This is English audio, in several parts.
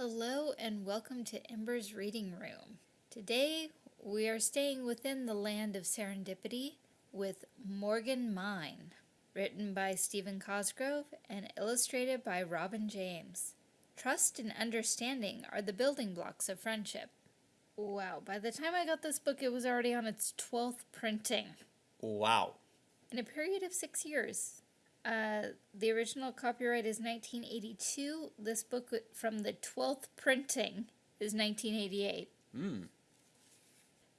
Hello and welcome to Ember's Reading Room. Today we are staying within the land of serendipity with Morgan Mine, written by Stephen Cosgrove and illustrated by Robin James. Trust and understanding are the building blocks of friendship. Wow, by the time I got this book, it was already on its 12th printing. Wow. In a period of six years. Uh, the original copyright is 1982. This book from the 12th printing is 1988. Hmm.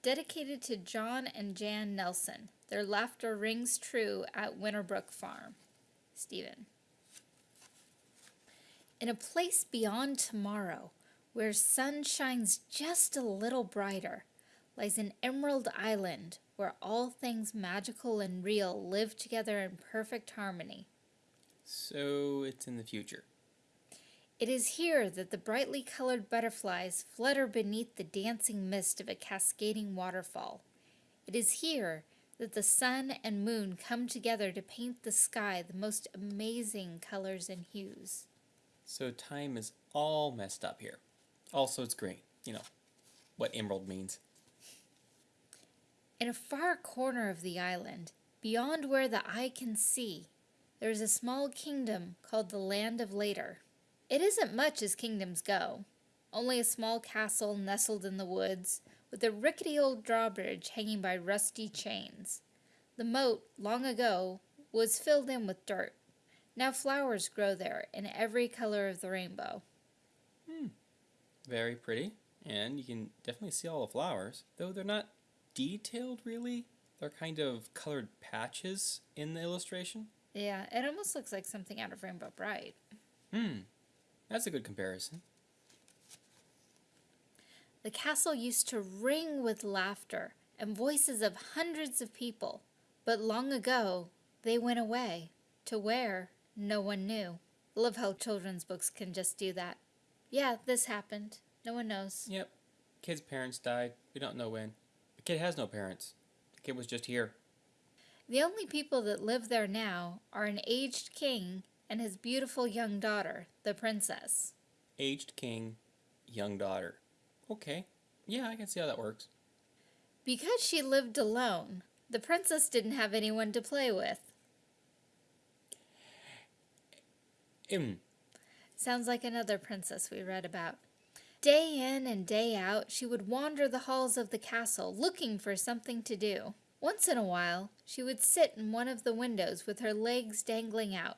Dedicated to John and Jan Nelson. Their laughter rings true at Winterbrook Farm. Stephen. In a place beyond tomorrow, where sun shines just a little brighter, lies an emerald island where all things magical and real live together in perfect harmony. So it's in the future. It is here that the brightly colored butterflies flutter beneath the dancing mist of a cascading waterfall. It is here that the sun and moon come together to paint the sky the most amazing colors and hues. So time is all messed up here. Also, it's green. You know, what emerald means. In a far corner of the island, beyond where the eye can see, there is a small kingdom called the Land of Later. It isn't much as kingdoms go. Only a small castle nestled in the woods, with a rickety old drawbridge hanging by rusty chains. The moat, long ago, was filled in with dirt. Now flowers grow there in every color of the rainbow. Hmm. Very pretty. And you can definitely see all the flowers, though they're not detailed really. They're kind of colored patches in the illustration. Yeah, it almost looks like something out of Rainbow Brite. Hmm, that's a good comparison. The castle used to ring with laughter and voices of hundreds of people, but long ago they went away, to where no one knew. Love how children's books can just do that. Yeah, this happened. No one knows. Yep. Kid's parents died. We don't know when. The kid has no parents. The kid was just here. The only people that live there now are an aged king and his beautiful young daughter, the princess. Aged king, young daughter. Okay. Yeah, I can see how that works. Because she lived alone, the princess didn't have anyone to play with. Mm. Sounds like another princess we read about. Day in and day out, she would wander the halls of the castle looking for something to do. Once in a while, she would sit in one of the windows with her legs dangling out,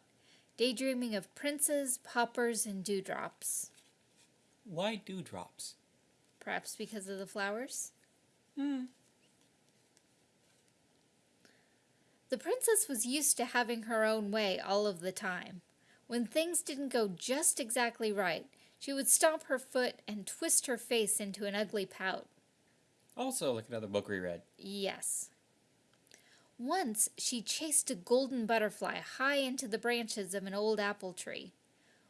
daydreaming of princes, paupers, and dewdrops. Why dewdrops? Perhaps because of the flowers? Hmm. The princess was used to having her own way all of the time. When things didn't go just exactly right, she would stomp her foot and twist her face into an ugly pout. Also, like another book we read. Yes. Once she chased a golden butterfly high into the branches of an old apple tree.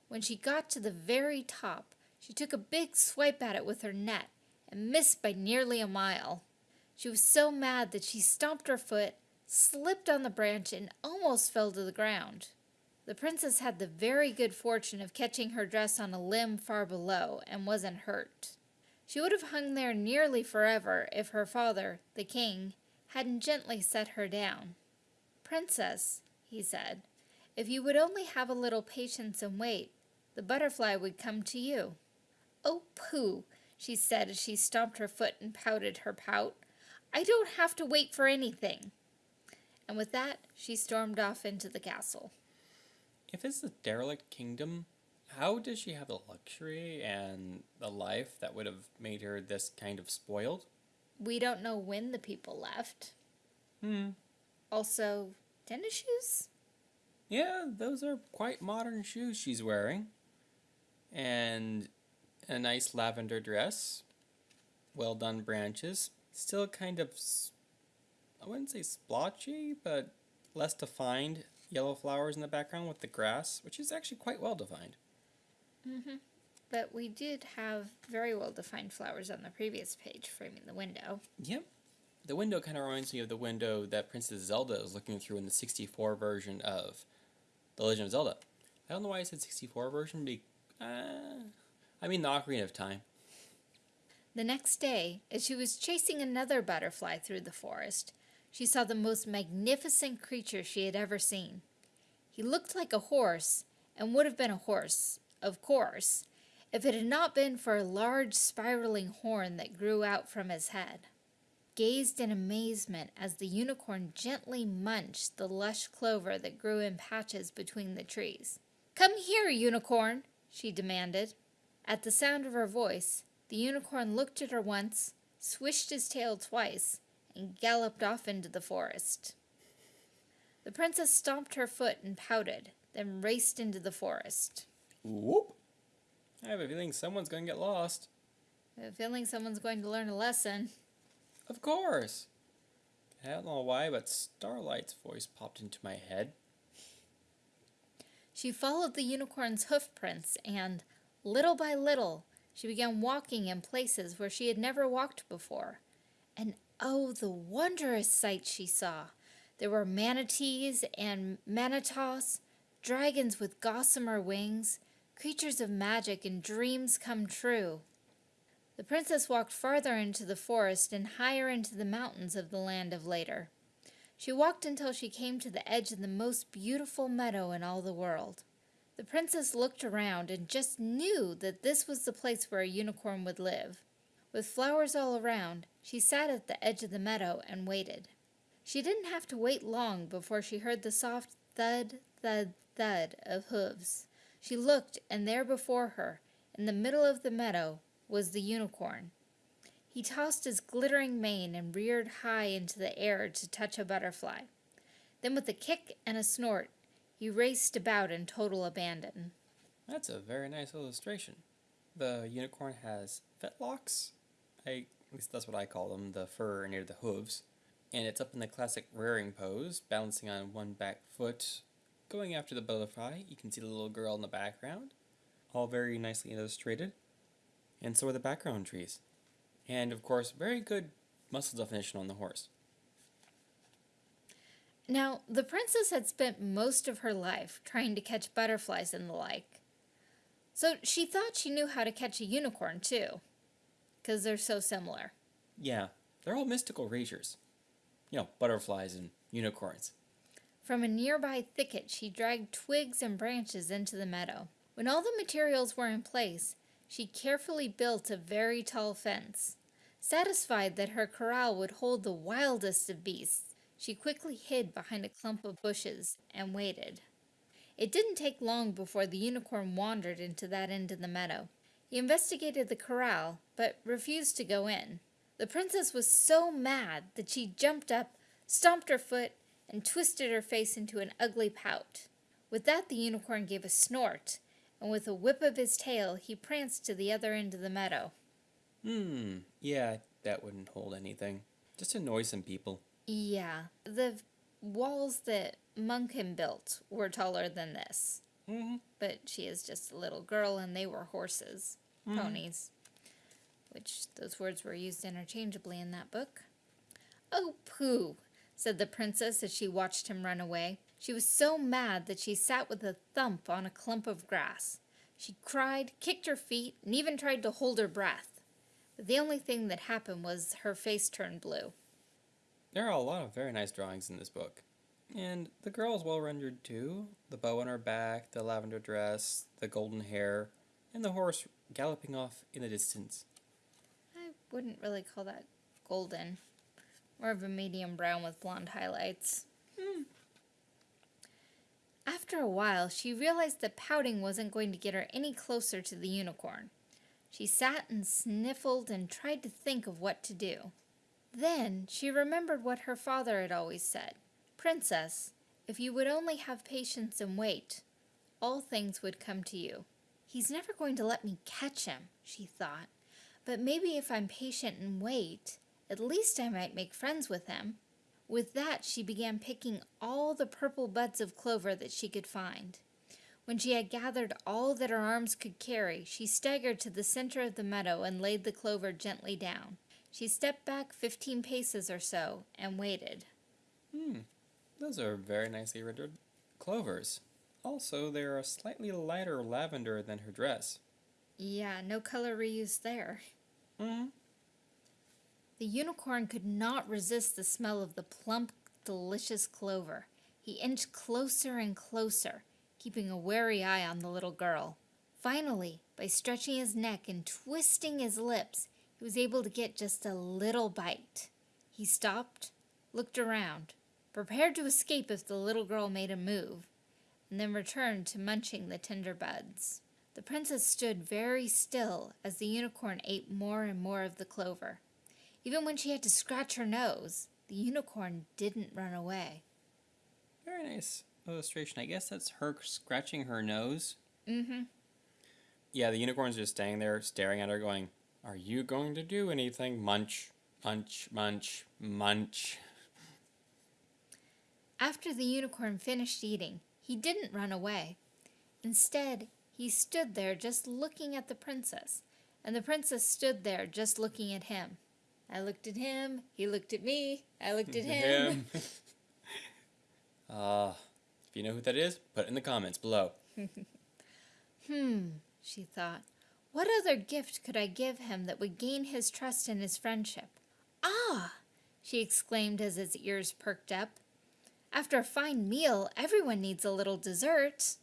When she got to the very top, she took a big swipe at it with her net and missed by nearly a mile. She was so mad that she stomped her foot, slipped on the branch, and almost fell to the ground. The princess had the very good fortune of catching her dress on a limb far below and wasn't hurt. She would have hung there nearly forever if her father, the king, hadn't gently set her down. Princess, he said, if you would only have a little patience and wait, the butterfly would come to you. Oh, pooh, she said as she stomped her foot and pouted her pout. I don't have to wait for anything. And with that, she stormed off into the castle. If it's the derelict kingdom, how does she have the luxury and the life that would have made her this kind of spoiled? We don't know when the people left. Hmm. Also, tennis shoes? Yeah, those are quite modern shoes she's wearing. And a nice lavender dress. Well done branches. Still kind of, I wouldn't say splotchy, but less defined yellow flowers in the background with the grass, which is actually quite well defined. Mm-hmm. But we did have very well defined flowers on the previous page framing the window. Yep. The window kind of reminds me of the window that Princess Zelda is looking through in the 64 version of The Legend of Zelda. I don't know why I said 64 version, but uh, I mean the Ocarina of Time. The next day, as she was chasing another butterfly through the forest, she saw the most magnificent creature she had ever seen. He looked like a horse, and would have been a horse, of course, if it had not been for a large spiraling horn that grew out from his head. Gazed in amazement as the unicorn gently munched the lush clover that grew in patches between the trees. Come here, unicorn, she demanded. At the sound of her voice, the unicorn looked at her once, swished his tail twice, and galloped off into the forest. The princess stomped her foot and pouted, then raced into the forest. Whoop! I have a feeling someone's going to get lost. I have a feeling someone's going to learn a lesson. Of course. I don't know why, but Starlight's voice popped into my head. She followed the unicorn's hoof prints and, little by little, she began walking in places where she had never walked before. And oh, the wondrous sights she saw! There were manatees and manitos, dragons with gossamer wings, creatures of magic and dreams come true. The princess walked farther into the forest and higher into the mountains of the land of later. She walked until she came to the edge of the most beautiful meadow in all the world. The princess looked around and just knew that this was the place where a unicorn would live. With flowers all around, she sat at the edge of the meadow and waited. She didn't have to wait long before she heard the soft thud, thud, thud of hooves. She looked, and there before her, in the middle of the meadow, was the unicorn. He tossed his glittering mane and reared high into the air to touch a butterfly. Then, with a kick and a snort, he raced about in total abandon. That's a very nice illustration. The unicorn has fetlocks. I, at least that's what I call them, the fur near the hooves. And it's up in the classic rearing pose, balancing on one back foot, going after the butterfly. You can see the little girl in the background. All very nicely illustrated. And so are the background trees. And of course, very good muscle definition on the horse. Now, the princess had spent most of her life trying to catch butterflies and the like. So she thought she knew how to catch a unicorn too, because they're so similar. Yeah, they're all mystical creatures. You know, butterflies and unicorns. From a nearby thicket, she dragged twigs and branches into the meadow. When all the materials were in place, she carefully built a very tall fence. Satisfied that her corral would hold the wildest of beasts, she quickly hid behind a clump of bushes and waited. It didn't take long before the unicorn wandered into that end of the meadow. He investigated the corral, but refused to go in. The princess was so mad that she jumped up, stomped her foot, and twisted her face into an ugly pout. With that, the unicorn gave a snort, and with a whip of his tail, he pranced to the other end of the meadow. Hmm, yeah, that wouldn't hold anything. Just annoy some people. Yeah, the walls that Munkin built were taller than this. Mm-hmm. But she is just a little girl, and they were horses. Mm-hmm. ponies, which those words were used interchangeably in that book. Oh, pooh, said the princess as she watched him run away. She was so mad that she sat with a thump on a clump of grass. She cried, kicked her feet, and even tried to hold her breath. But the only thing that happened was her face turned blue. There are a lot of very nice drawings in this book. And the girl is well rendered too. The bow on her back, the lavender dress, the golden hair, and the horse galloping off in the distance. I wouldn't really call that golden. More of a medium brown with blonde highlights. Hmm. After a while, she realized that pouting wasn't going to get her any closer to the unicorn. She sat and sniffled and tried to think of what to do. Then she remembered what her father had always said Princess, if you would only have patience and wait, all things would come to you. He's never going to let me catch him, she thought. But maybe if I'm patient and wait, at least I might make friends with him. With that, she began picking all the purple buds of clover that she could find. When she had gathered all that her arms could carry, she staggered to the center of the meadow and laid the clover gently down. She stepped back fifteen paces or so and waited. Hmm, those are very nicely rendered clovers. Also, they are a slightly lighter lavender than her dress. Yeah, no color reuse there. Mm-hmm. The unicorn could not resist the smell of the plump, delicious clover. He inched closer and closer, keeping a wary eye on the little girl. Finally, by stretching his neck and twisting his lips, he was able to get just a little bite. He stopped, looked around, prepared to escape if the little girl made a move, and then returned to munching the tender buds. The princess stood very still as the unicorn ate more and more of the clover. Even when she had to scratch her nose, the unicorn didn't run away. Very nice illustration. I guess that's her scratching her nose. Mm-hmm. Yeah, the unicorn's just standing there staring at her going, Are you going to do anything? Munch, munch, munch, munch. After the unicorn finished eating, he didn't run away. Instead, he stood there just looking at the princess, and the princess stood there just looking at him. I looked at him, he looked at me, I looked at him. uh, if you know who that is, put it in the comments below. hmm, she thought. What other gift could I give him that would gain his trust and his friendship? Ah! she exclaimed as his ears perked up. After a fine meal, everyone needs a little dessert.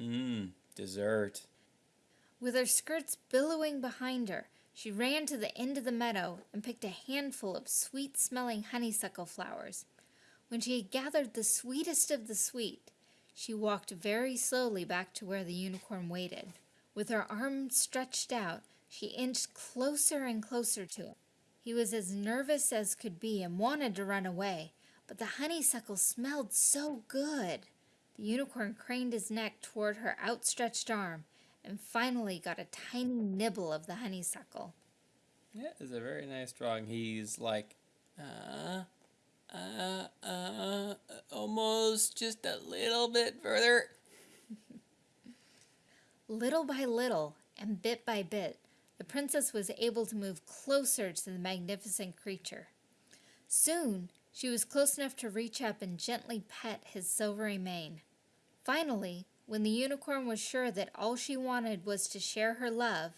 Mmm, dessert. With her skirts billowing behind her, she ran to the end of the meadow and picked a handful of sweet smelling honeysuckle flowers. When she had gathered the sweetest of the sweet, she walked very slowly back to where the unicorn waited. With her arms stretched out, she inched closer and closer to him. He was as nervous as could be and wanted to run away, but the honeysuckle smelled so good. The unicorn craned his neck toward her outstretched arm and finally got a tiny nibble of the honeysuckle. Yeah, it's a very nice drawing. He's like, uh, uh, uh, almost just a little bit further. little by little and bit by bit, the princess was able to move closer to the magnificent creature. Soon, she was close enough to reach up and gently pet his silvery mane. Finally, when the unicorn was sure that all she wanted was to share her love,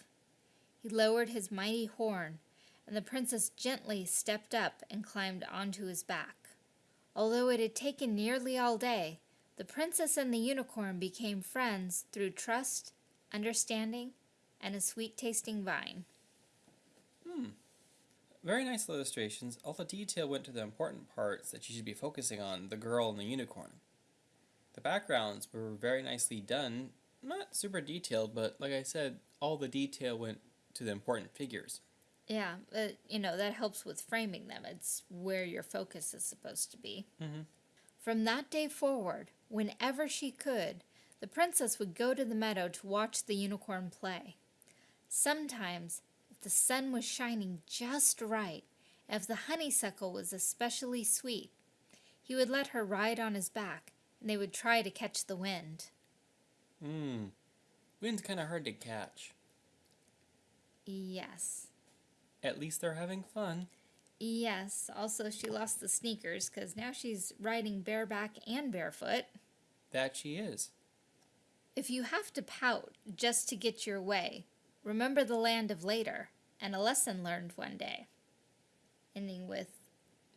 he lowered his mighty horn, and the princess gently stepped up and climbed onto his back. Although it had taken nearly all day, the princess and the unicorn became friends through trust, understanding, and a sweet-tasting vine. Very nice illustrations. All the detail went to the important parts that you should be focusing on, the girl and the unicorn. The backgrounds were very nicely done. Not super detailed, but like I said, all the detail went to the important figures. Yeah, uh, you know, that helps with framing them. It's where your focus is supposed to be. Mm-hmm. From that day forward, whenever she could, the princess would go to the meadow to watch the unicorn play. Sometimes, the sun was shining just right, if the honeysuckle was especially sweet, he would let her ride on his back and they would try to catch the wind. Hmm. Wind's kind of hard to catch. Yes. At least they're having fun. Yes. Also, she lost the sneakers because now she's riding bareback and barefoot. That she is. If you have to pout just to get your way, remember the land of later and a lesson learned one day. Ending with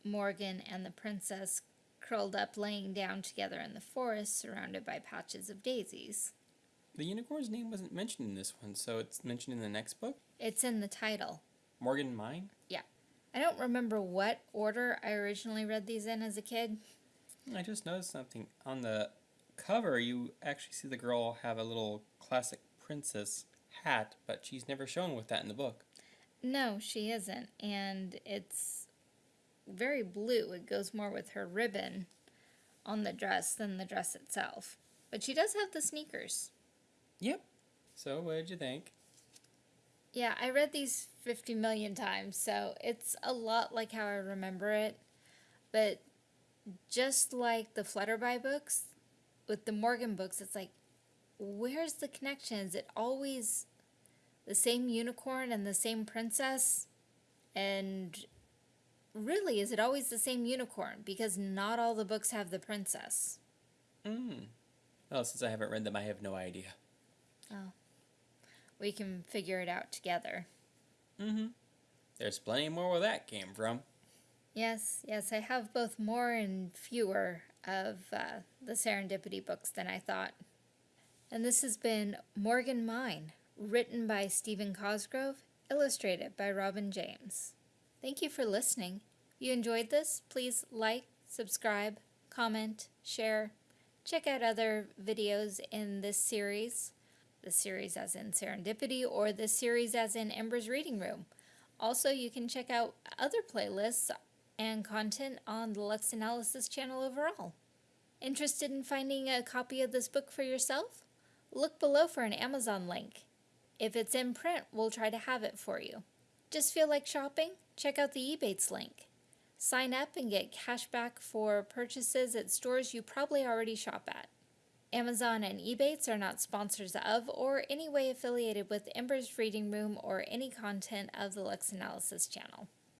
Morgan and the princess curled up laying down together in the forest surrounded by patches of daisies. The unicorn's name wasn't mentioned in this one, so it's mentioned in the next book? It's in the title. Morgan Mine? Yeah. I don't remember what order I originally read these in as a kid. I just noticed something. On the cover, you actually see the girl have a little classic princess hat, but she's never shown with that in the book. No, she isn't. And it's very blue. It goes more with her ribbon on the dress than the dress itself. But she does have the sneakers. Yep. So, what did you think? Yeah, I read these 50 million times, so it's a lot like how I remember it. But just like the Flutterby books, with the Morgan books, it's like, where's the connection? Is it always the same unicorn and the same princess? And really, is it always the same unicorn? Because not all the books have the princess. Hmm. Well, since I haven't read them, I have no idea. Oh. we can figure it out together. Mm-hmm. There's plenty more where that came from. Yes, yes, I have both more and fewer of uh, the serendipity books than I thought. And this has been Morgan Mine, written by Stephen Cosgrove, illustrated by Robin James. Thank you for listening. If you enjoyed this, please like, subscribe, comment, share. Check out other videos in this series, the series as in Serendipity, or the series as in Ember's Reading Room. Also, you can check out other playlists and content on the Lux Analysis channel overall. Interested in finding a copy of this book for yourself? Look below for an Amazon link. If it's in print, we'll try to have it for you. Just feel like shopping? Check out the Ebates link. Sign up and get cash back for purchases at stores you probably already shop at. Amazon and Ebates are not sponsors of or in any way affiliated with Ember's Reading Room or any content of the Lux Analysis channel.